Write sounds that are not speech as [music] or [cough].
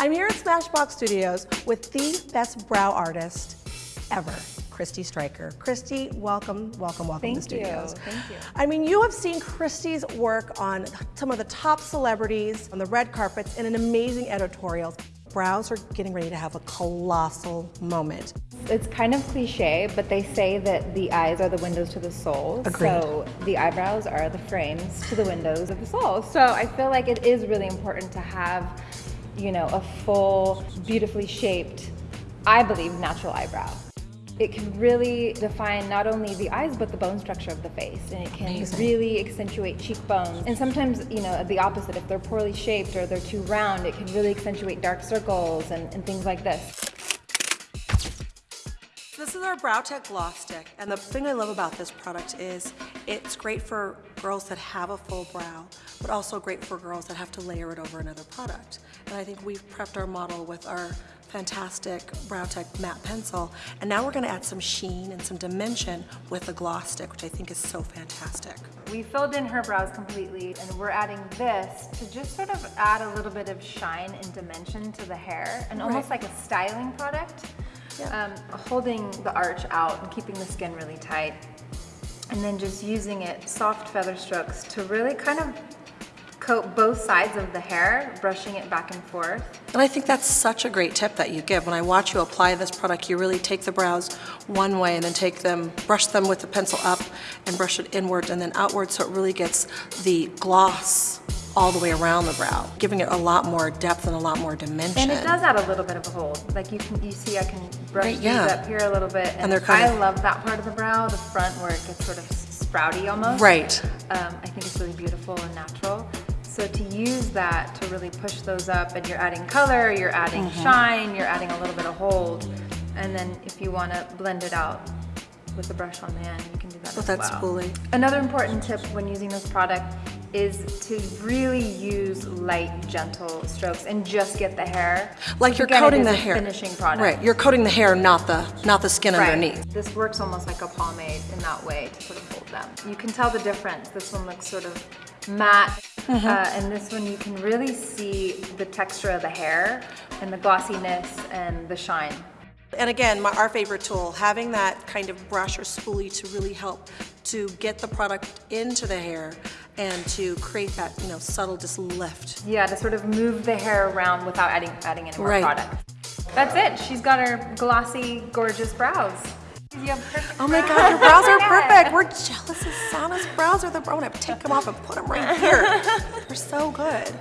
I'm here at Smashbox Studios with the best brow artist ever, Kristie Streicher. Kristie, welcome, welcome, welcome Thank to the studios. You. Thank you. I mean, you have seen Kristie's work on some of the top celebrities on the red carpets and in amazing editorials. Brows are getting ready to have a colossal moment. It's kind of cliche, but they say that the eyes are the windows to the soul. Agreed. So the eyebrows are the frames to the windows of the soul. So I feel like it is really important to have, you know, a full, beautifully shaped, I believe, natural eyebrow. It can really define not only the eyes, but the bone structure of the face. And it can Amazing. really accentuate cheekbones. And sometimes, you know, the opposite, if they're poorly shaped or they're too round, it can really accentuate dark circles and, and things like this. This is our Brow Tech Gloss Stick, and the thing I love about this product is it's great for girls that have a full brow, but also great for girls that have to layer it over another product. And I think we've prepped our model with our fantastic Brow Tech matte pencil, and now we're gonna add some sheen and some dimension with the gloss stick, which I think is so fantastic. We filled in her brows completely and we're adding this to just sort of add a little bit of shine and dimension to the hair and almost like a styling product. Um, holding the arch out and keeping the skin really tight. And then just using it, soft feather strokes, to really kind of coat both sides of the hair, brushing it back and forth. And I think that's such a great tip that you give. When I watch you apply this product, you really take the brows one way and then take them, brush them with the pencil up and brush it inward and then outward so it really gets the gloss all the way around the brow, giving it a lot more depth and a lot more dimension. And it does add a little bit of a hold. Like you can, you see I can brush Right, these yeah. up here a little bit. And, they're kind I of- love that part of the brow, the front where it gets sort of sprouty almost. Right. Um, I think it's really beautiful and natural. So to use that to really push those up and you're adding color, you're adding Mm-hmm. shine, you're adding a little bit of hold. And then if you want to blend it out with the brush on the end, you can do that as that's well. spoolie. Another important tip when using this product is to really use light, gentle strokes and just get the hair. Like you're Again, coating the hair. finishing product. Right, you're coating the hair, not the, not the skin Right. underneath. This works almost like a pomade in that way to sort of hold them. You can tell the difference. This one looks sort of matte, Mm-hmm. uh, and this one you can really see the texture of the hair and the glossiness and the shine. And again, my, our favorite tool, having that kind of brush or spoolie to really help to get the product into the hair and to create that, you know, subtle just lift. Yeah, to sort of move the hair around without adding adding any more Right. product. That's it. She's got her glossy, gorgeous brows. You have perfect Oh my brows. God, your brows are [laughs] perfect. We're jealous of Sana's brows are the, I want to take them off and put them right here. [laughs] They're so good.